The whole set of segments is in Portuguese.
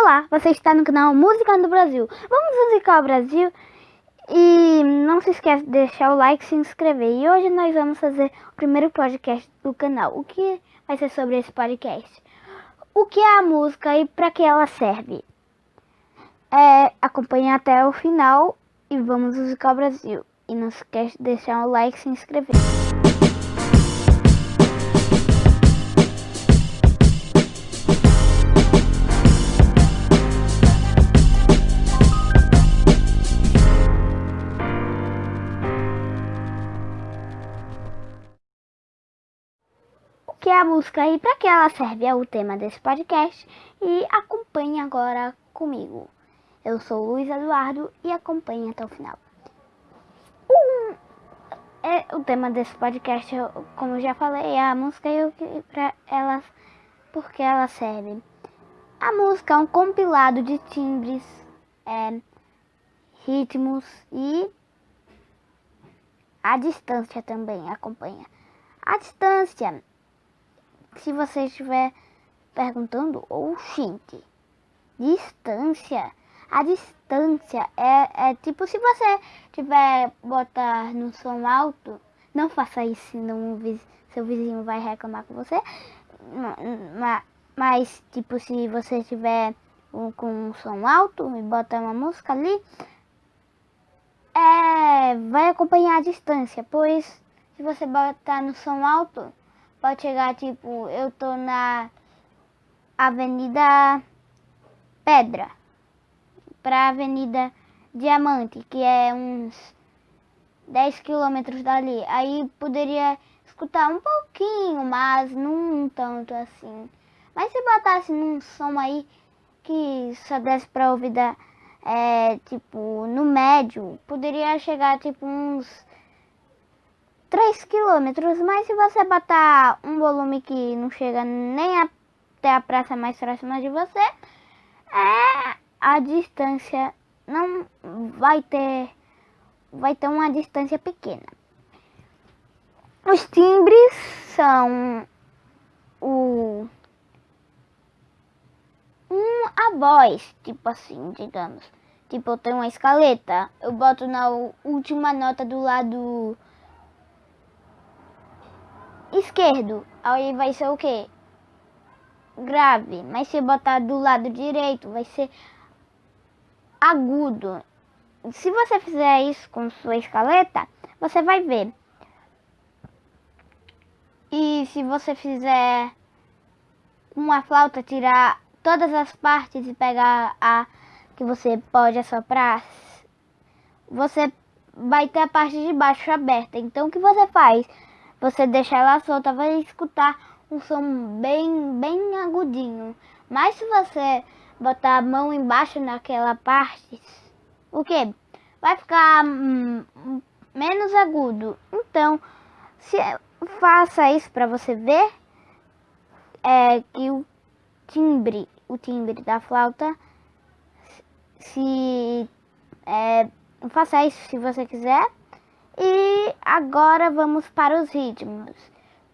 Olá, você está no canal Música do Brasil. Vamos musicar o Brasil e não se esqueça de deixar o like e se inscrever. E hoje nós vamos fazer o primeiro podcast do canal. O que vai ser sobre esse podcast? O que é a música e para que ela serve? É, acompanhe até o final e vamos musicar o Brasil. E não se esqueça de deixar o like e se inscrever. Que é a música e para que ela serve é o tema desse podcast e acompanhe agora comigo. Eu sou o Luiz Eduardo e acompanhe até o final. Um, é, o tema desse podcast, como eu já falei, é a música e para ela, porque ela serve. A música é um compilado de timbres, é, ritmos e a distância também acompanha. A distância se você estiver perguntando, oxente, distância. A distância é, é tipo se você tiver botar no som alto, não faça isso, senão seu vizinho vai reclamar com você. Mas, mas tipo, se você tiver com um som alto e botar uma música ali, é, vai acompanhar a distância, pois se você botar no som alto, pode chegar, tipo, eu tô na Avenida Pedra pra Avenida Diamante, que é uns 10 quilômetros dali. Aí poderia escutar um pouquinho, mas não tanto assim. Mas se botasse num som aí que só desse pra ouvir da, é, tipo, no médio, poderia chegar tipo uns 3 km, mas se você botar um volume que não chega nem até a praça mais próxima de você, é a distância não vai ter vai ter uma distância pequena. Os timbres são o um a voz, tipo assim, digamos. Tipo, eu tenho uma escaleta, eu boto na última nota do lado esquerdo, aí vai ser o que? Grave, mas se botar do lado direito, vai ser agudo. Se você fizer isso com sua escaleta, você vai ver. E se você fizer uma flauta, tirar todas as partes e pegar a que você pode assoprar, você vai ter a parte de baixo aberta. Então o que você faz? Você deixa ela solta, vai escutar um som bem, bem agudinho. Mas se você botar a mão embaixo naquela parte, o que? Vai ficar hum, menos agudo. Então, se faça isso para você ver é que o timbre, o timbre da flauta, se é, faça isso se você quiser. E agora vamos para os ritmos.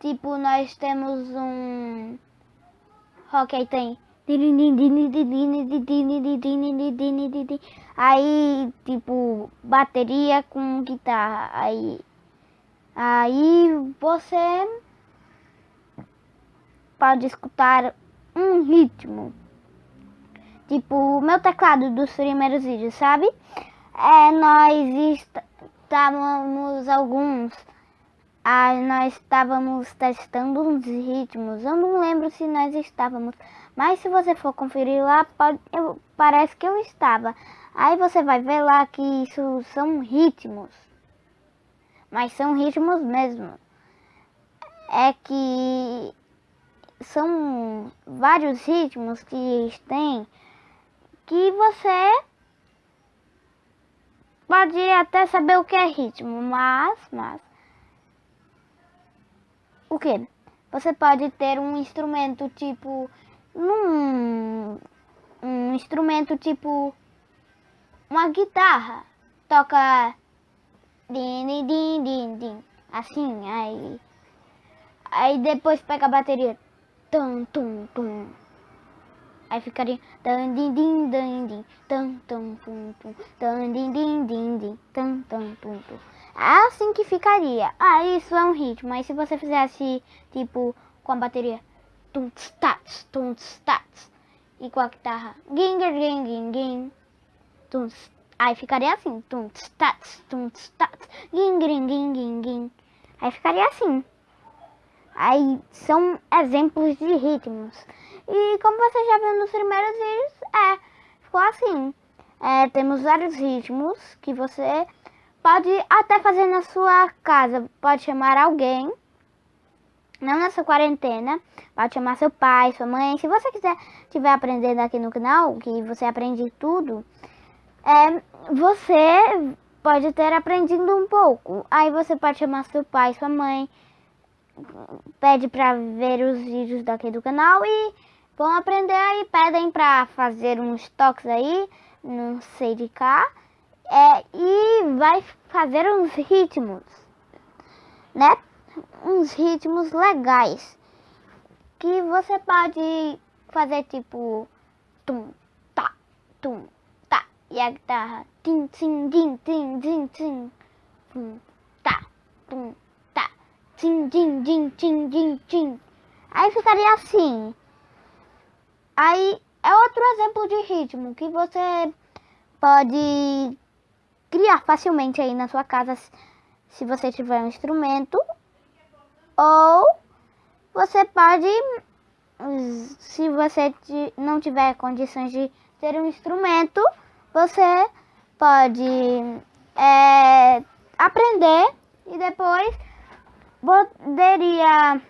Tipo, nós temos um rock tem aí tipo bateria com guitarra. Aí aí você pode escutar um ritmo. Tipo o meu teclado dos primeiros vídeos sabe? É nós estávamos alguns, ah, nós estávamos testando uns ritmos, eu não lembro se nós estávamos, mas se você for conferir lá, pode, eu, parece que eu estava. Aí você vai ver lá que isso são ritmos, mas são ritmos mesmo. É que são vários ritmos que tem que você pode até saber o que é ritmo, mas, mas... O que? Você pode ter um instrumento tipo... Num, um instrumento tipo... Uma guitarra. Toca... Din, din, din, din, din. Assim, aí... Aí depois pega a bateria. Tum, tum, tum. Aí ficaria dan din din dan din tan tan tum tum dan din din din din tan tan tum tum. É assim que ficaria. Ah, isso é um ritmo. Mas se você fizesse tipo com a bateria tum tats tum tats e com a guitarra ging ging ging ging tum aí ficaria assim tum tats tum tats ging ging ging ging aí ficaria assim. Aí são exemplos de ritmos. E como você já viu nos primeiros vídeos, é, ficou assim. É, temos vários ritmos que você pode até fazer na sua casa. Pode chamar alguém, não nessa quarentena, pode chamar seu pai, sua mãe. Se você quiser estiver aprendendo aqui no canal, que você aprende tudo, é, você pode ter aprendido um pouco. Aí você pode chamar seu pai, sua mãe, pede para ver os vídeos daqui do canal e vão aprender aí, pedem para fazer uns toques aí, não sei de cá, é, e vai fazer uns ritmos, né? Uns ritmos legais, que você pode fazer tipo tum, tá, tum, tá, e a guitarra tim, tim, tim, tim, tim, tim, tum, tá, tum, tá, tim, tim, tim, tim, tim, tim. Aí ficaria assim. Aí é outro exemplo de ritmo que você pode criar facilmente aí na sua casa se você tiver um instrumento ou você pode se você não tiver condições de ter um instrumento você pode é, aprender e depois poderia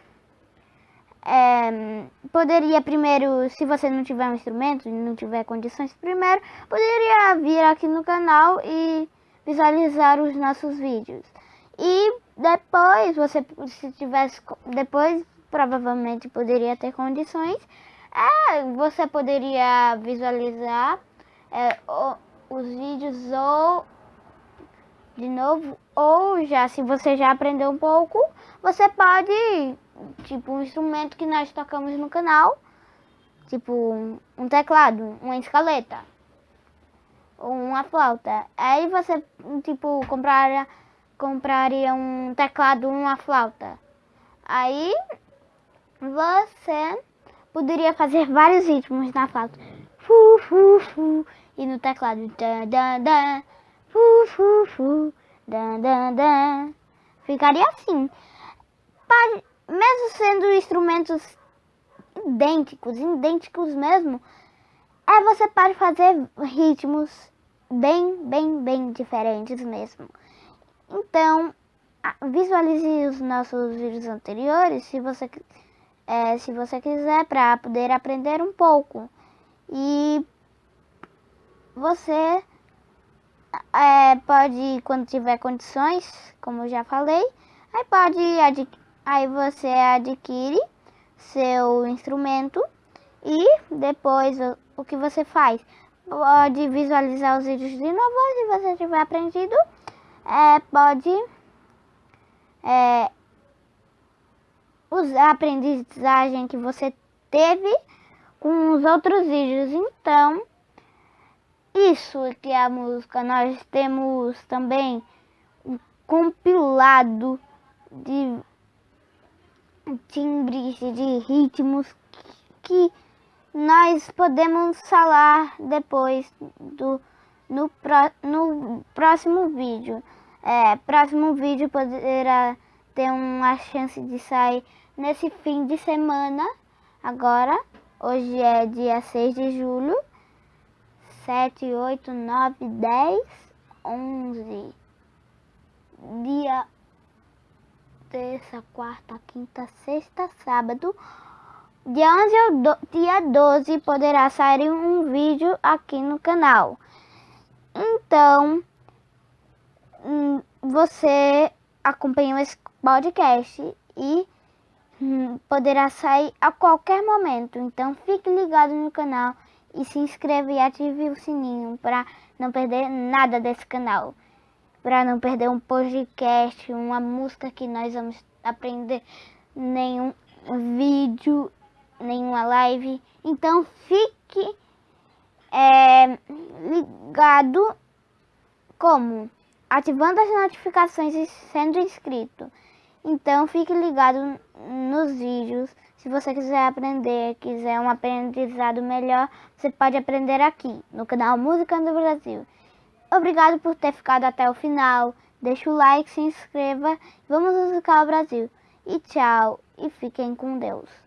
é, poderia primeiro, se você não tiver um instrumento, não tiver condições primeiro, poderia vir aqui no canal e visualizar os nossos vídeos. E depois, você se tivesse, depois provavelmente poderia ter condições, é, você poderia visualizar é, o, os vídeos ou de novo, ou já se você já aprendeu um pouco, você pode tipo um instrumento que nós tocamos no canal, tipo um teclado, uma escaleta, ou uma flauta. Aí você, tipo, compraria, compraria um teclado, uma flauta. Aí você poderia fazer vários ritmos na flauta. Fu, fu, fu, e no teclado. Da, da, da, fu, fu, fu, da, da, da. Ficaria assim. Pode, mesmo sendo instrumentos idênticos, idênticos mesmo, é você pode fazer ritmos bem, bem, bem diferentes mesmo. Então, visualize os nossos vídeos anteriores se você, é, se você quiser para poder aprender um pouco. E você é, pode, quando tiver condições, como eu já falei, aí pode adquirir Aí você adquire seu instrumento e depois o, que você faz? Pode visualizar os vídeos de novo se você tiver aprendido. É, pode é, usar a aprendizagem que você teve com os outros vídeos. Então, isso que é a música. Nós temos também um compilado de timbres de ritmos que nós podemos falar depois do no, no próximo vídeo. É, próximo vídeo poderá ter uma chance de sair nesse fim de semana. Agora, hoje é dia 6 de julho. 7, 8, 9, 10, 11. Dia terça, quarta, quinta, sexta, sábado. Dia 11 ou do, dia 12 poderá sair um vídeo aqui no canal. Então, hum, você acompanhou esse podcast e hum, poderá sair a qualquer momento. Então, fique ligado no canal e se inscreva e ative o sininho para não perder nada desse canal para não perder um podcast, uma música que nós vamos aprender, nenhum vídeo, nenhuma live. Então fique é, ligado como? Ativando as notificações e sendo inscrito. Então fique ligado nos vídeos. Se você quiser aprender, quiser um aprendizado melhor, você pode aprender aqui no canal Música do Brasil. Obrigado por ter ficado até o final. Deixe o like, se inscreva. Vamos musicar o Brasil. E tchau. E fiquem com Deus.